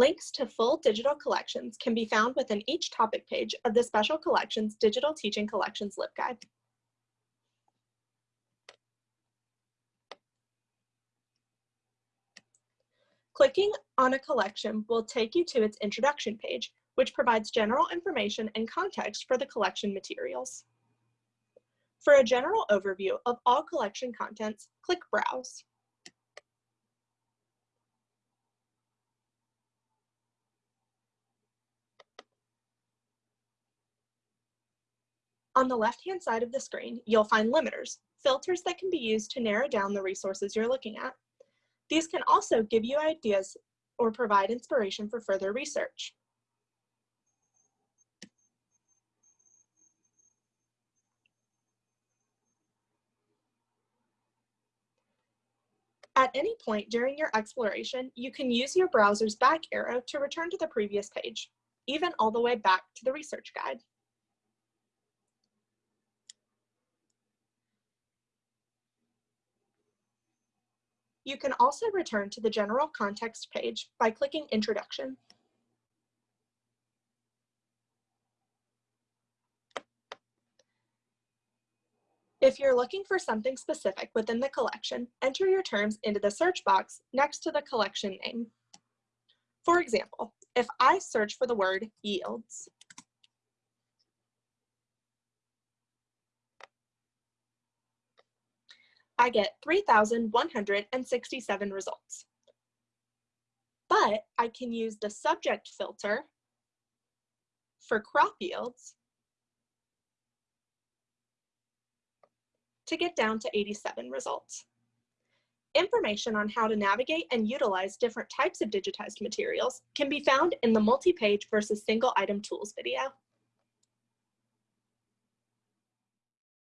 Links to full digital collections can be found within each topic page of the Special Collections Digital Teaching Collections LibGuide. Clicking on a collection will take you to its introduction page, which provides general information and context for the collection materials. For a general overview of all collection contents, click Browse. On the left-hand side of the screen, you'll find limiters, filters that can be used to narrow down the resources you're looking at. These can also give you ideas or provide inspiration for further research. At any point during your exploration, you can use your browser's back arrow to return to the previous page, even all the way back to the research guide. You can also return to the general context page by clicking Introduction. If you're looking for something specific within the collection, enter your terms into the search box next to the collection name. For example, if I search for the word yields, I get 3,167 results. But I can use the subject filter for crop yields to get down to 87 results. Information on how to navigate and utilize different types of digitized materials can be found in the multi-page versus single item tools video.